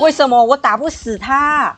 为什么我打不死他？